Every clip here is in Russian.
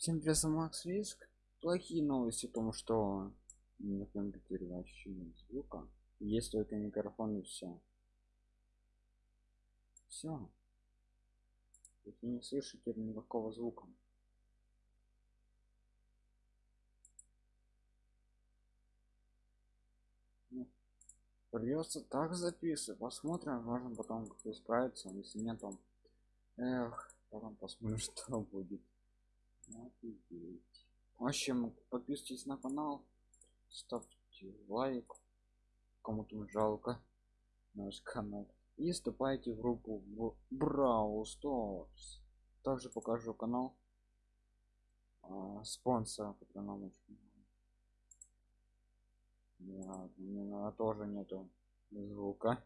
Всем привет, Макс Риск. Плохие новости о том, что на компьютере вообще нет звука. Есть только микрофон и все. Все. Вы не слышите никакого звука. Ну, придется так записывать. Посмотрим, можно потом как исправиться. Если нет, то... Эх, потом посмотрим, что будет. Офигеть. В общем, подписывайтесь на канал, ставьте лайк, кому-то жалко наш канал. И вступайте в группу в Brawl Stars. Также покажу канал а, спонсора, который нам Нет, у меня тоже нету звука.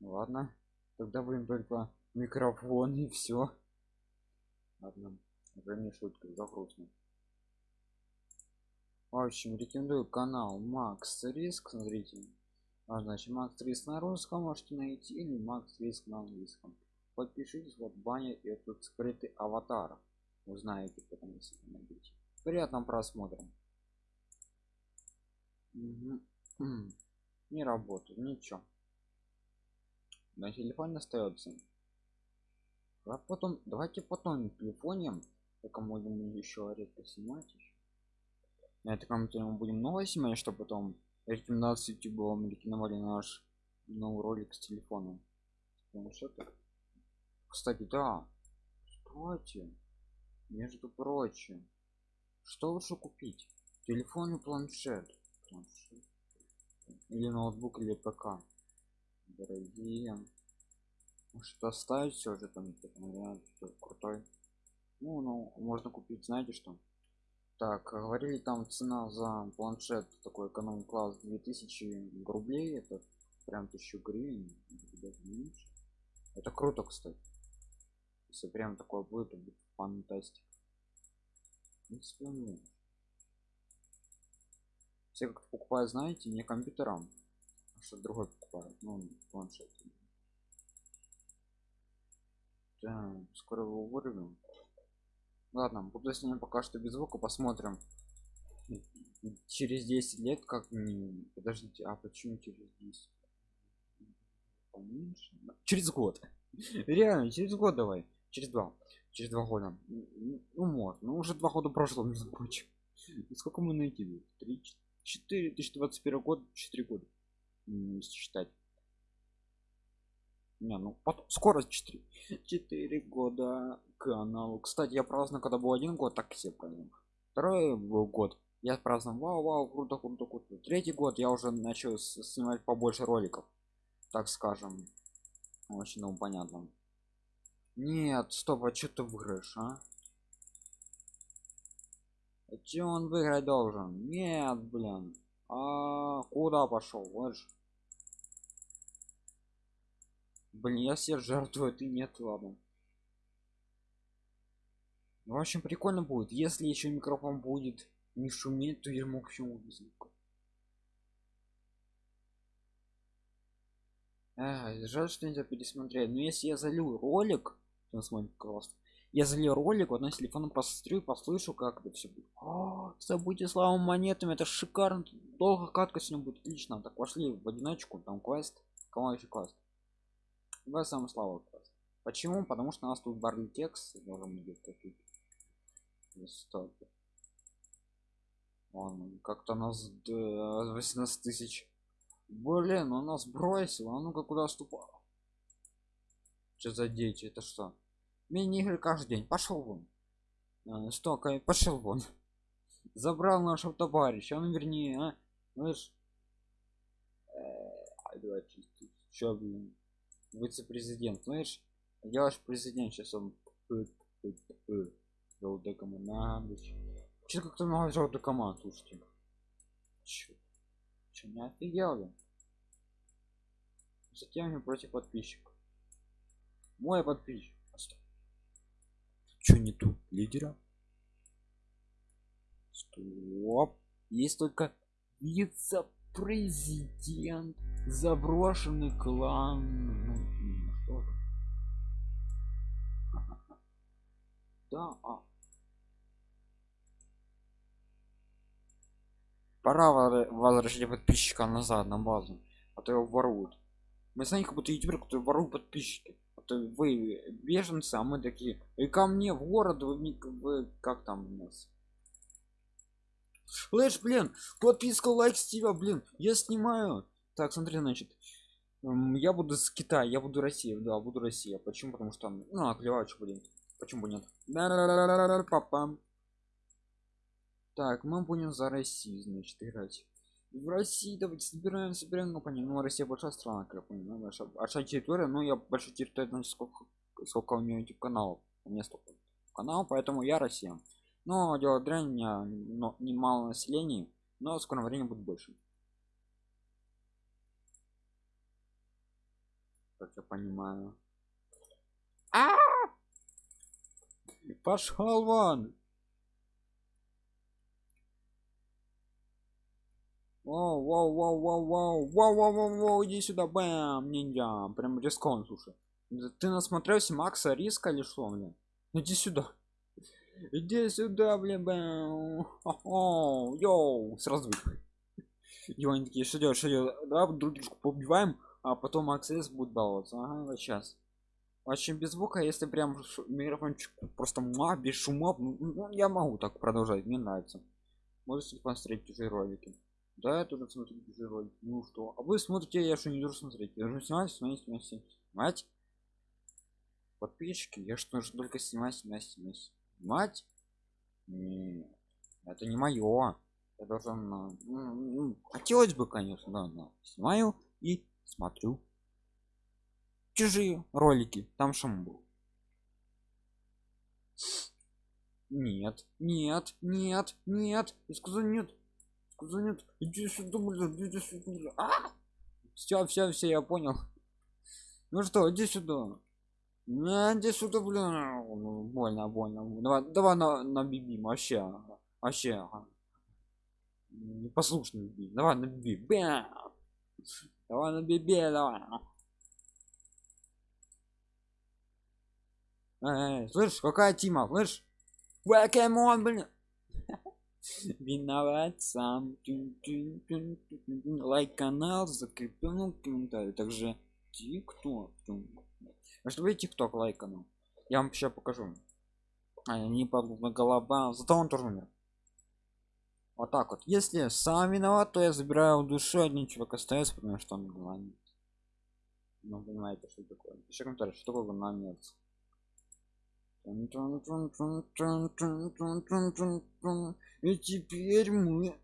Ладно, тогда будем только микрофон и все. Ладно, уже не шутка, загрузно. В общем, рекомендую канал Макс Риск, смотрите. А значит, Макс Риск на русском можете найти или Макс Риск на английском. Подпишитесь, вот баня и тут скрытый аватар. Узнаете потом, если найдете. Приятного просмотра. Угу. Не работает, ничего. На телефоне остается а потом давайте потом телефоне только будем еще редко снимать еще. на этом компьютере мы будем новое снимать чтобы потом рекомендации youtube рекомендовали наш новый ролик с телефоном. Планшета кстати да стойте между прочим что лучше купить? Телефон и планшет, планшет. или ноутбук или пк? Дорогие что ставить все же там вариант крутой. Ну ну можно купить знаете что? Так говорили там цена за планшет такой эконом класс 2000 рублей это прям 1000 гривен это круто кстати. Если прям такое будет то будет фантастика. Все как покупают знаете не компьютером а что другой покупают ну планшет скоро его вырвем. Ладно, буду с ним пока что без звука, посмотрим. Через 10 лет как. Подождите, а почему через 10? Поменьше? Через год. Реально, через год давай. Через два. Через два года. Ну, может. Ну, уже два года прошло, между прочим. Сколько мы найти? Три, четыре, 2021 год, четыре года. Если считать не ну потом скоро 4 4 года каналу кстати я праздную когда был один год так все праздновал второй был год. Я праздновал вау вау круто круто круто. Третий год я уже начал снимать побольше роликов так скажем. Очень ну понятно. Нет стоп а что ты выиграешь а? А че он выиграть должен? Нет блин. А куда пошел? Вот же блин я все жертвую ты нет ладно. В общем прикольно будет. Если еще микрофон будет не шуметь то я мог почему звук а, жаль что нельзя пересмотреть. Но если я залью ролик то смотрит классно я залью ролик вот на телефоном посмотрю послышу как это все будет. О, забудьте славу монетами это шикарно. Долго катка сегодня будет отлично. Так пошли в одиночку там квест кого еще квест Давай сам слава Почему? Потому что у нас тут барный текст должен быть такие. Стоп. Он как-то нас 18 тысяч. Блин, он нас бросил. А ну-ка куда ступал? Что за дети? Это что? Мини-игры каждый день. Пошел вон. А, что, пошел вон. Забрал нашего товарища. Он вернее, а? Знаешь? Э, Че, блин? Вице-президент знаешь я ваш президент сейчас он желтая команда че как-то много желтых команд слушайте? Че, че не офигел затем мне против подписчиков мой подписчик что не тут лидера стоп. Есть только вице-президент заброшенный клан да а. пора возвращать подписчика назад на базу а то его воруют мы знаем как будто ютубер который ворует подписчики а то вы беженцы а мы такие и ко мне в город вы, вы как там у нас Флэш, блин, подписка, лайк с тебя, блин, я снимаю. Так, смотри, значит, я буду с Китая, я буду Россия, да, буду Россия. Почему? Потому что, ну, оклевачу, блин. Почему нет? Папа. Так, мы будем за Россию, значит, играть. В России давайте собираем, собираем, ну понятно, ну Россия большая страна, как я понимаю, большая, большая территория, но я большая территория, значит, сколько, сколько у нее YouTube каналов, у меня столько канал, поэтому я Россия но дело дрянь но немало населения но в скором времени будет больше как я понимаю -а! Пошел вон Воу, воу, воу, воу, воу, воу, воу, воу, воу, иди сюда, бэм, ниндзя, прям рискон, слушай. Ты насмотрелся Макса Риска или что, блин? Иди сюда. Иди сюда, блин, бэм. О, йоу, сразу И они такие, что делать, что делать? Да, друг дружку побиваем, а потом аксесс будет баловаться. Ага, вот сейчас. Очень без звука, если прям микрофончик просто ма, без шума, ну, ну, я могу так продолжать, мне нравится. Можете посмотреть чужие ролики. Да, я тоже смотрю чужие ролики. Ну что? А вы смотрите, я что не должен смотреть. Я должен снимать, снимать, снимать, снимать. Подписчики, я что же только снимать, снимать, снимать мать Нет, это не мое я должен ну, ну, хотелось бы конечно да, но снимаю и смотрю чужие ролики там шум был нет нет нет нет я сказал нет сказал нет иди сюда блин иди сюда а! все все все я понял ну что иди сюда не, иди сюда, блин. Больно, больно. Давай, давай на, на биби, вообще. Вообще. Непослушный. Давай на биби. Бэм. Давай на биби, давай. Эй, слышь, какая тима, слышь? Покемон, блин. Виноват сам. Лайк канал, закреплен комментарий. Также тикток. Может быть тикток лайкану я вам сейчас покажу. А, не подобно голова. Зато он тоже умер. Вот так вот. Если сам виноват то я забираю душу один человек остается потому что он голодает ну понимаете что такое. Еще комментарий. Что такое голодец и теперь мы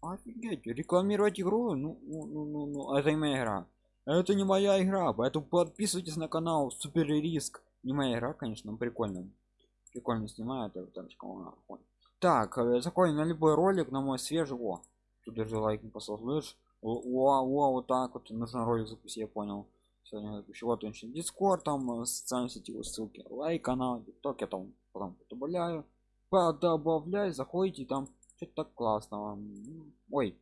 офигеть рекламировать игру ну ну ну ну, это моя игра это не моя игра поэтому подписывайтесь на канал супер риск не моя игра конечно но прикольно прикольно снимает так закон на любой ролик на мой свежий о тут даже лайк не послал слышь о, о, вот так вот нужно ролик запустить я понял сегодня запущу вот он дискорд там э, социальные сети ссылки лайк канал ток я там потом добавляю добавляй заходите там что-то так классного ой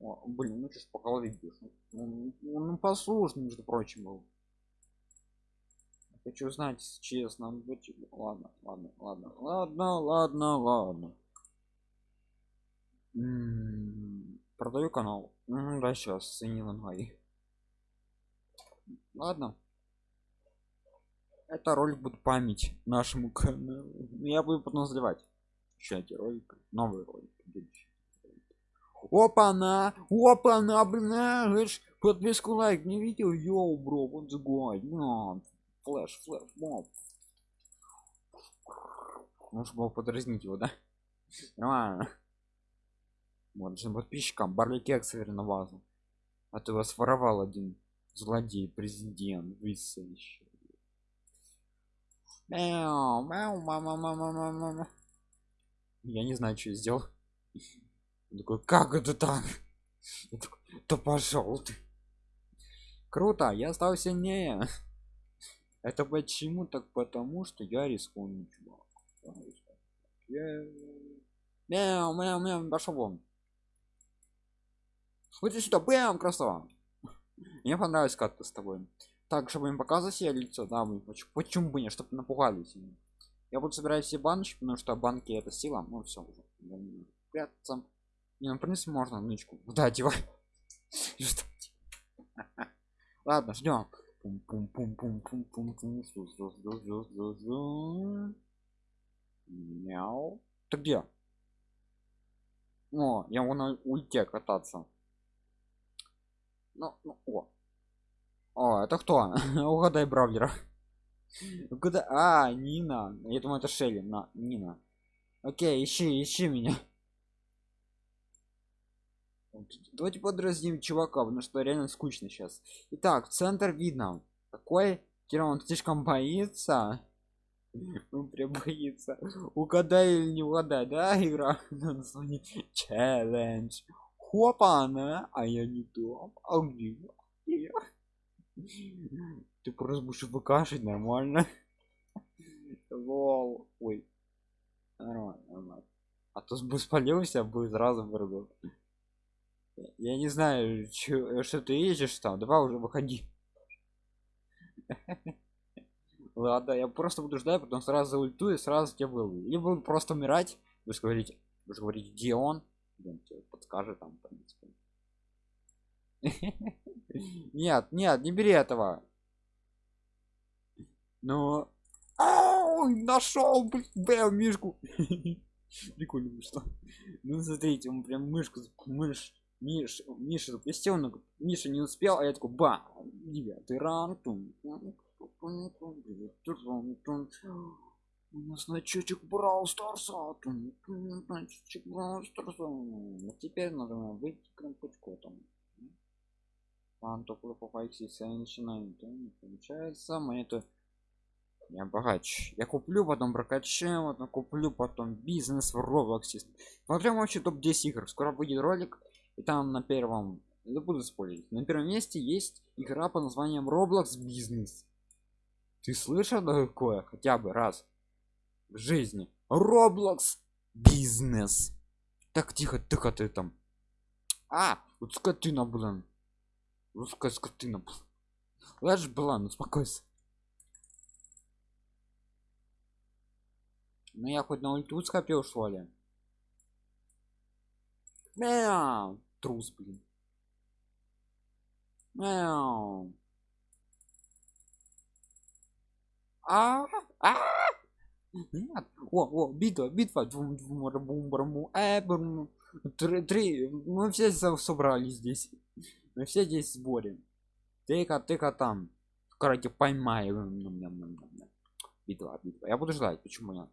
о, блин, ну что по голове бьешь. Ну, ну, ну послушный, между прочим, был. Хочу знать, честно. Быть... Ладно, ладно, ладно, ладно, ладно, ладно. М -м -м, продаю канал. М -м, да, сейчас, Синилангай. Ладно. Это ролик будет память нашему каналу. Я буду потом заливать. Еще эти ролики. Новый ролик. Опа-на опа-на блин подписку лайк не видел йоу бро вот загонь ну, флэш флэш моб может было подразнить его да нормально вот подписчикам барли кекс на вазу а ты вас воровал один злодей президент высовещий мяу мяу мама мама мама я не знаю что я сделал он такой, как это так? Я такой, да пошел ты. Круто, я стал сильнее. Это почему так? Потому что я рискую, чувак. Мяу, мяу, мяу, пошел вон. Иди сюда, бэм, красава. Мне понравилась катка с тобой. Так, чтобы им показать себе лицо, да, мы почему, почему бы не, чтобы напугались. я буду собирать все баночки потому что банки это сила ну все уже. Прятаться. Не ну в принципе можно нычку да девай ладно ждем. Мяу ты где о я вон на ульте кататься ну, ну о. О это кто? Угадай бравлера куда а нина. Я думаю это шелли на нина. Окей ищи ищи меня. Давайте подразним чувака потому что реально скучно сейчас итак центр видно. Такой кира он слишком боится. Он прям боится. Угадай или не угадай да игра? Челлендж хопа на а я не то а где ты просто будешь выкашивать нормально. Лол. Ой. Нормально, нормально. а то бы спалился бы сразу вырубил. Я не знаю чё, что ты едешь там. Давай уже выходи. Ладно я просто буду ждать потом сразу ульту и сразу тебя выловлю. Либо просто умирать вы говорите вы говорите где он подскажет там в принципе нет нет не бери этого. Ну нашел блин мишку. Прикольно что. Ну смотрите он прям мышку мышь Миш, Миша запустил, но Миша не успел, а я такой, ба, девятый ранг. Значочек брал старса. Значочек брал старса. Теперь надо выйти к кнопочку там. Пан только по файксисе начинаем, то не получается. Монету я богач. Я куплю, потом прокачаю, вот куплю, потом бизнес в Роблоксе. Смотрим вообще топ-10 игр. Скоро будет ролик и там на первом не буду спорить на первом месте есть игра по названием roblox бизнес ты слышал такое хотя бы раз жизни. Roblox бизнес. Так тихо тихо ты там. А вот скотина блин. Русская скотина Лажь была ну успокойся. Ну я хоть на ульту скопил что ли Мяу трус блин. Мяу. а а нет о о битва битва э три три мы все собрались здесь. Мы все здесь в сборе. Ты-ка ты-ка там. Короче поймаю битва битва. Я буду ждать. Почему я?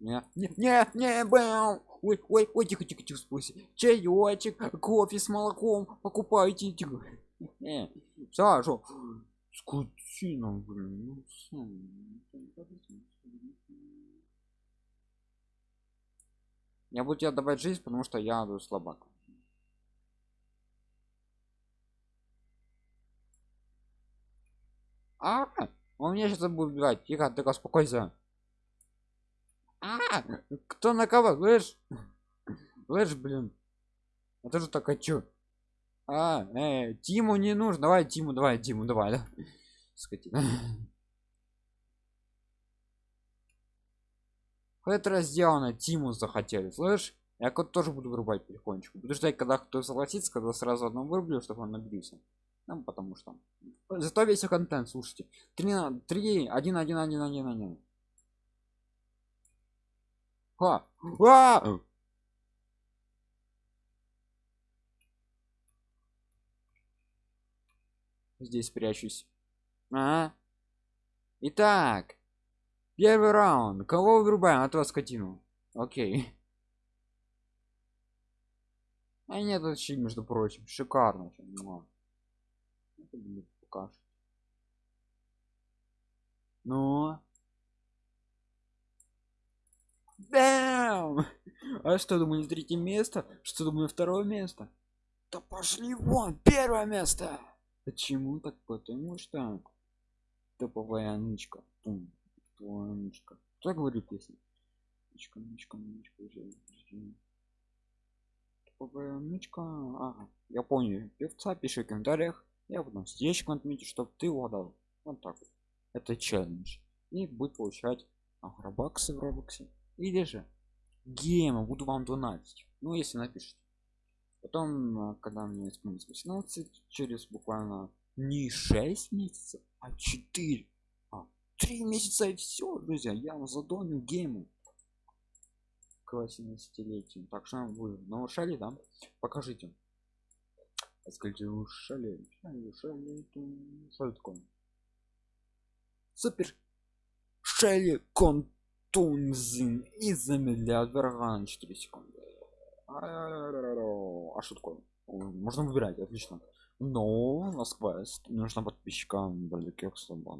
Не не не не бэу ой ой ой тихо тихо тихо спусть чаечек кофе с молоком. Покупайте тихо. Не сашу скотина блин я буду тебе давать жизнь потому что я слабак. А он меня сейчас будет убивать. Тихо тихо успокойся. А, кто на кого? Слышь? Слышь блин. Это же так хочу а э, тиму не нужно. Давай тиму давай тиму давай да. Скотина. Это сделано тиму захотели слышь? Я кот тоже буду вырубать потихонечку. Буду ждать когда кто согласится когда сразу одну вырублю чтобы он набился ну потому что. Зато весь контент слушайте. 3 3 1 1 1 1 1 а! А! Здесь прячусь. А? Итак, первый раунд. Кого вырубаем? От вас скотину. Окей. А нет, вообще, между прочим, шикарно. Ну. Бэм! А что, думали, третье место? Что, думаю, второе место? Да пошли вон, первое место! Почему так? Потому что топовая нычка. Пум, топовая нычка. Кто говорит песню? Нычка, нычка, нычка. Топовая нычка. Ага, я понял. Певца пиши в комментариях. Я потом сердечко отметить, чтобы ты угадал. Вот так вот. Это челлендж. И будет получать агробаксы в робоксе или же гейма буду вам донатить ну если напишите потом а, когда мне исполнится 18 через буквально не 6 месяцев а 4 а 3 месяца и все друзья я вам задоню гейму к 18-летию так что вы нарушали да? Покажите. Скажите ушали ушали что такое? Супер шелли контунзин и замедляют врага на 4 секунды а что такое? Можно выбирать отлично. Но у нас квест. Нужно подписчикам далеких собак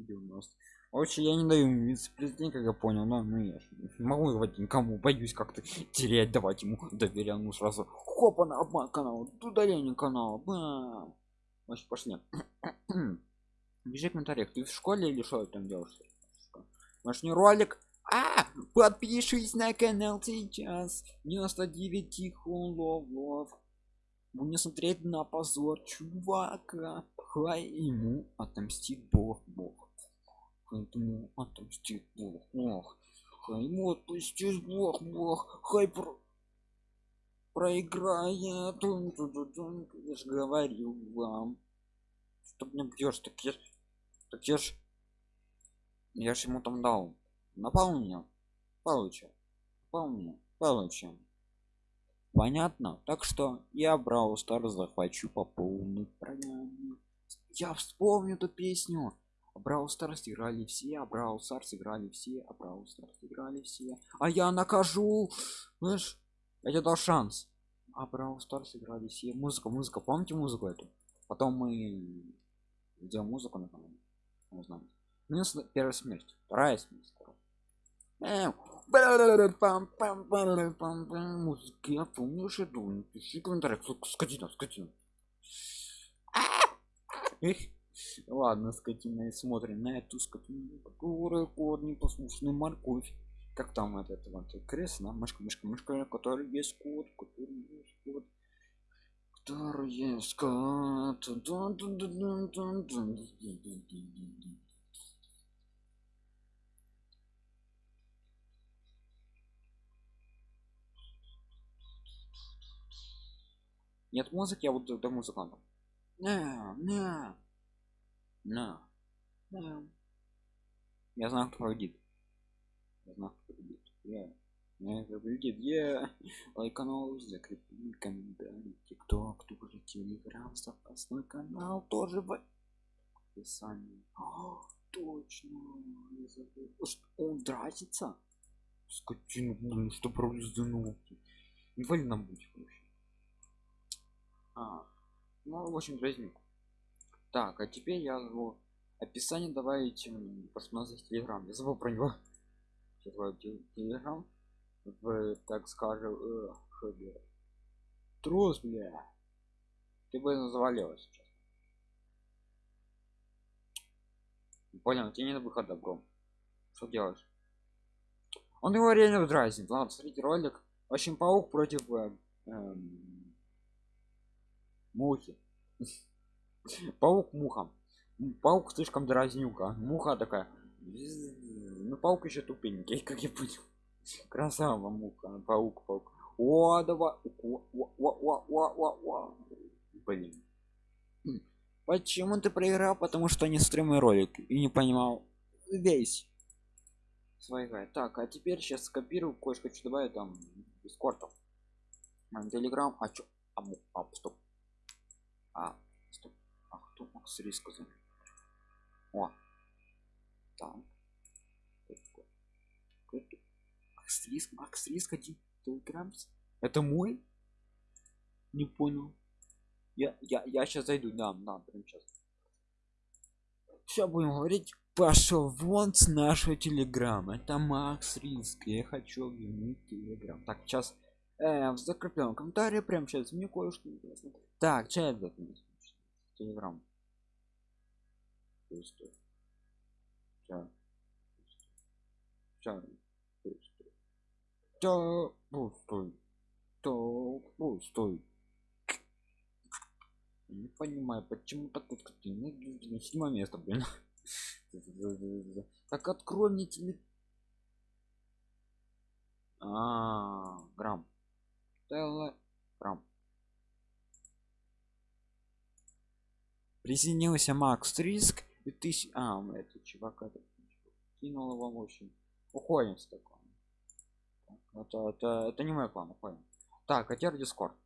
видео у нас. Вообще я не даю вице-президент, как я понял, но ну, я могу давать никому, боюсь как-то терять, давать ему доверие, ну сразу хопа на обман канала, удаление канала, бам. Значит, пошли. Пиши в комментариях, ты в школе или что там делаешь? Наш не ролик. А, подпишись на канал сейчас. 99 тихо лов. Будем смотреть на позор чувака. Хай ему отомстит бог бог. Поэтому отомстит бог бог. Хай ему отпустишь бог бог. Хай про проиграет. Я же говорил вам. Что мне бьешь, так я, так я ж, я ж ему там дал. Меня, получил, напал меня, получил. Понятно? Так что я Brawl Stars захвачу по полной программе. Я вспомню эту песню. Brawl Stars играли все, а Brawl Stars играли все, а Brawl Stars играли все. А я накажу! Знаешь, я тебе дал шанс. А Brawl Stars играли все. Музыка, музыка, помните музыку эту? Потом мы сделаем музыку на канале. Знаю. Минус первая смерть. Вторая смерть. Музыки, я помню, что думаю. Пиши комментарий. Скотина, скотина. Ладно, скотина, и смотрим на эту скотину, которая кот непослушный морковь. Как там этот вот крест, да? Мышка, мышка, мышка, который есть кот, который есть кот. Который есть кот. Нет музыки, а вот до музыканта. Не, не. На. Да. Я знаю, кто победит. Я знаю, кто победит. Я. Я победит. Я. Канал, закрепи комментарий. Кто, кто уже телеграм, запасной канал тоже в описании. О, точно. Я забыл. Что, он дразится? Скотина, блин, что пролезанул. Инвалидно будет Ну, в общем, дразню так а теперь я его описание давайте посмотреть телеграм. Я забыл про него. Телеграм. В так скажем э, трус бля. Ты бы завалилась сейчас. Понял тебе не на выход добро что делаешь? Он его реально дразнит ладно смотрите ролик. Очень паук против э, эм, мухи. Паук муха. Паук слишком дразнюка. Муха такая. Ну паук еще тупенький как я понял. Красава муха. Паук паук. О давай. О, о, о, о, о, блин. Почему ты проиграл? Потому что не стримы ролик и не понимал. Весь. Своего так а теперь сейчас скопирую кое-что добавить там дискордов телеграм. А чё? А, а стоп а стоп. А кто макс риска за о. Так. Макс риск макс риск один телеграмс это мой? Не понял. Я я я сейчас зайду. Да да прям сейчас все будем говорить. Пошел вон с нашего телеграма. Это макс риск. Я хочу объявить телеграм. Так сейчас э, в закрепленном комментарии. Прям сейчас мне кое-что интересно так чай телеграм пустой ча ча пустой ча пустой то пустой. Не понимаю почему так вот седьмое место блин. Так открой мне теле... А, грамм. Телеграм. Присоединился Макс Риск и тысяч... А, это чувак это кинул его общем. Уходим с такого. Это, это, это не мой план, уходим. Так, а Дискорд.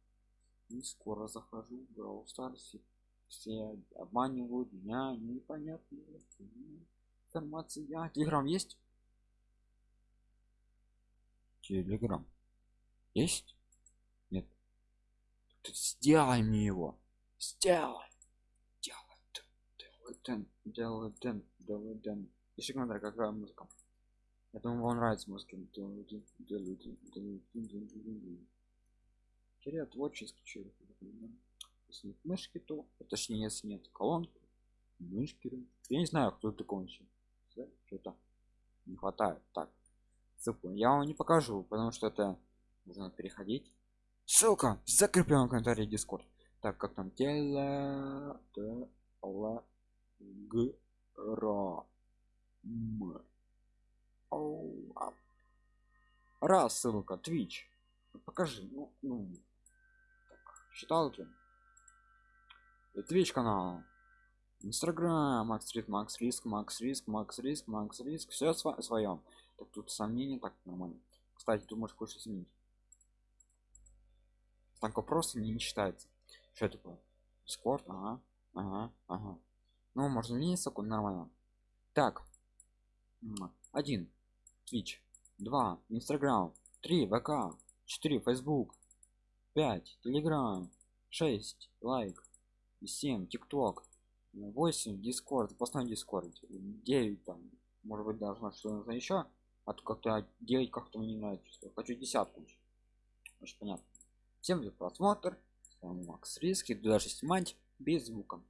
И скоро захожу в Brawl Stars. Все обманывают меня, непонятно. Информация. Телеграм есть? Телеграм. Есть? Нет. Сделай мне его. Сделай. Делай. Делай. Делай. Ищи комментарий, какая музыка. Я думаю, вам нравится музыка. Теперь творческий человек. Если нет мышки, то точнее, если нет колонки, мышки. Я не знаю, кто такой еще. Что-то не хватает. Так, ссылку я вам не покажу, потому что это нужно переходить. Ссылка в закрепленном комментарии Discord. Так как там тело, тело, г, ра, м. Раз ссылка, Twitch. Покажи, ну, ну. Так, считалки. Twitch канал. Инстаграм, Макс Риск, Макс Риск, Макс Риск, Макс Риск, Макс Риск. Все св своем. Так тут сомнения, так нормально. Кстати, ты можешь кое-что изменить. Так просто не, не считается. Что такое? Discord, ага, ага, ага. Ну, можно секунд нормально. Так. Один. Twitch. Два. Инстаграм. Три. ВК. Четыре. Фейсбук. Пять. Телеграм. Шесть. Лайк. Семь. TikTok. 8 Discord запасной дискорд 9 там может быть должно что нужно еще а то как-то 9 как-то мне не нравится хочу десятку очень понятно всем за просмотр макс риски даже снимать без звука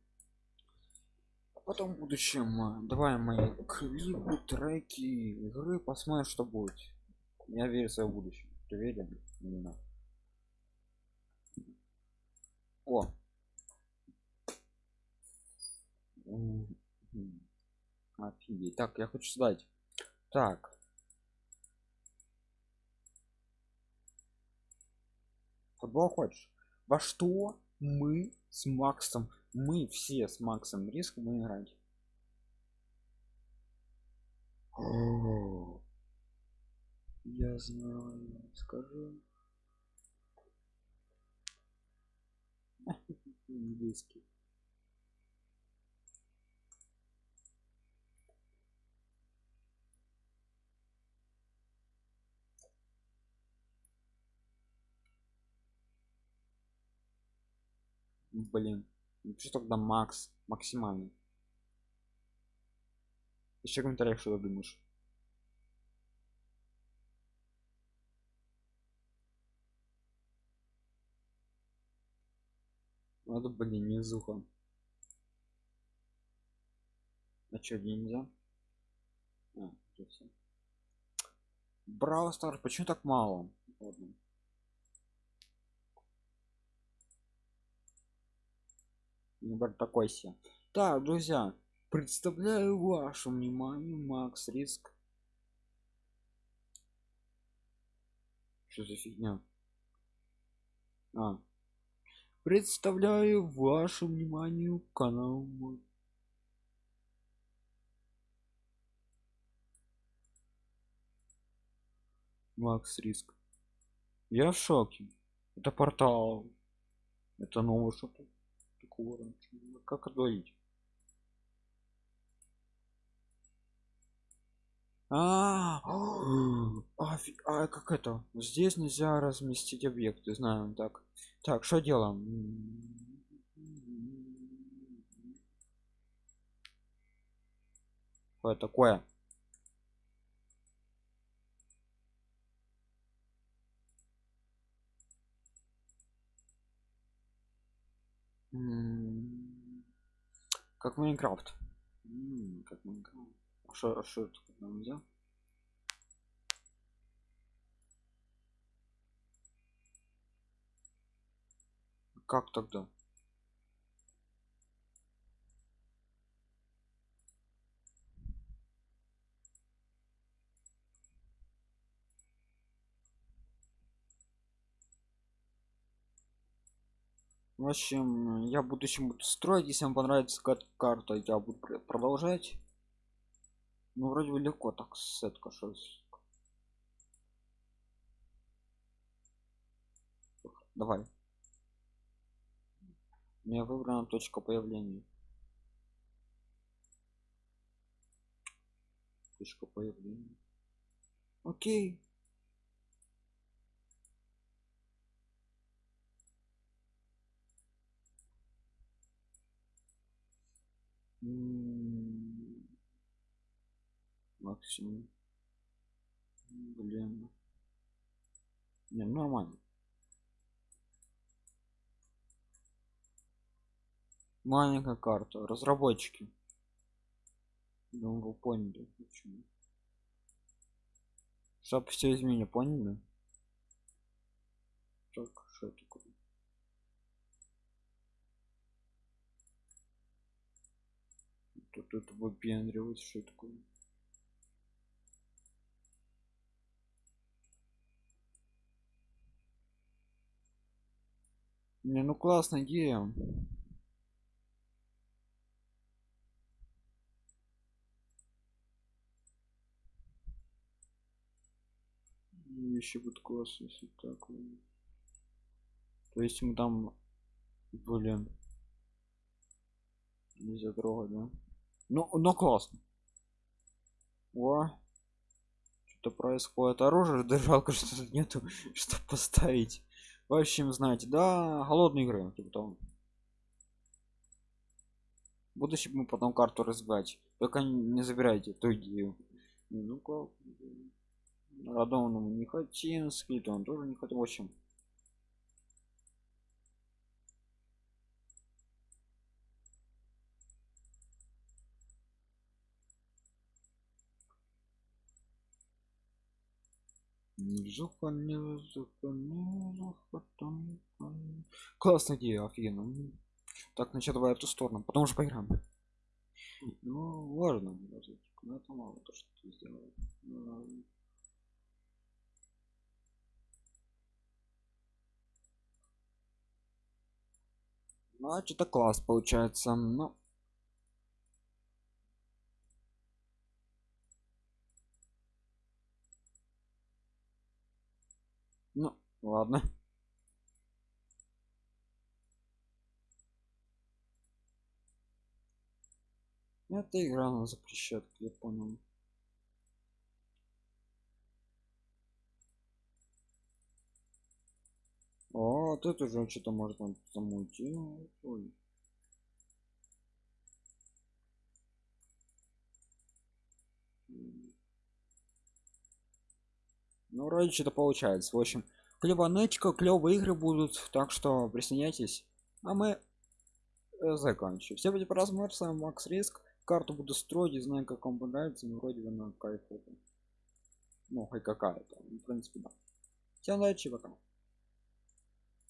потом в будущем давай мои клипы треки игры посмотрим что будет я верю в свое будущее ты верен именно о Офигеть. Так, я хочу сдать. Так. Футбол хочешь? Во что мы с Максом, мы все с Максом риск мы играть? О, я знаю, скажу. Английский. блин что тогда макс максимальный еще комментариях что думаешь? Надо блин не зуха а что нельзя? А, Браво почему так мало? Ладно. Выбор такой себе. Так друзья представляю вашему вниманию макс риск. Что за фигня? А. Представляю вашему вниманию канал макс риск. Я в шоке. Это портал. Это новый что-то такого как отговорить а, а, а как это? Здесь нельзя разместить объекты знаем так. Так что делаем? Что такое как майнкрафт. Как майнкрафт. А что а что нельзя как тогда В общем, я в будущем буду строить, если вам понравится кар- карта, я буду пр- продолжать. Ну, вроде бы легко так сетка что Давай. У меня выбрана точка появления. Точка появления. Окей. Максимум. Блин. Не, нормально. Маленькая карта. Разработчики. Ну, вы поняли, почему. Чтоб все изменили, поняли? Так, что такое? Тут это выпендривать, что такое? Не, ну классная идея. Еще будет класс, если так. То есть мы там, блин, нельзя трогать, да? Ну, ну классно. О, что-то происходит. Оружие, да жалко, что тут нету, что поставить. В общем, знаете, да, голодные игры, типа того. В будущем мы потом карту разбивать. Только не забирайте эту. Ну как? Радованному не хотим, скит он тоже не хотел. В общем. Жуха, не жуха, не жуха, там, там. Классная идея, офигенно. Так, значит, давай эту сторону, потому что поиграем. Ну, важно, но это мало то, что ты сделал. А что-то класс получается. Ну, ну, ладно. Эта игра она запрещает, я понял. О, тут уже что-то он замутить. Ой. Ну, вроде что-то получается. В общем, клеванечка, клевые игры будут, так что присоединяйтесь. А мы э, заканчиваем. Все будет просмотр, с вами Макс Риск. Карту буду строить, и знаю, как вам понравится, но вроде бы на кайф. это. Ну, хоть какая-то. В принципе, да. Всем удачи, пока.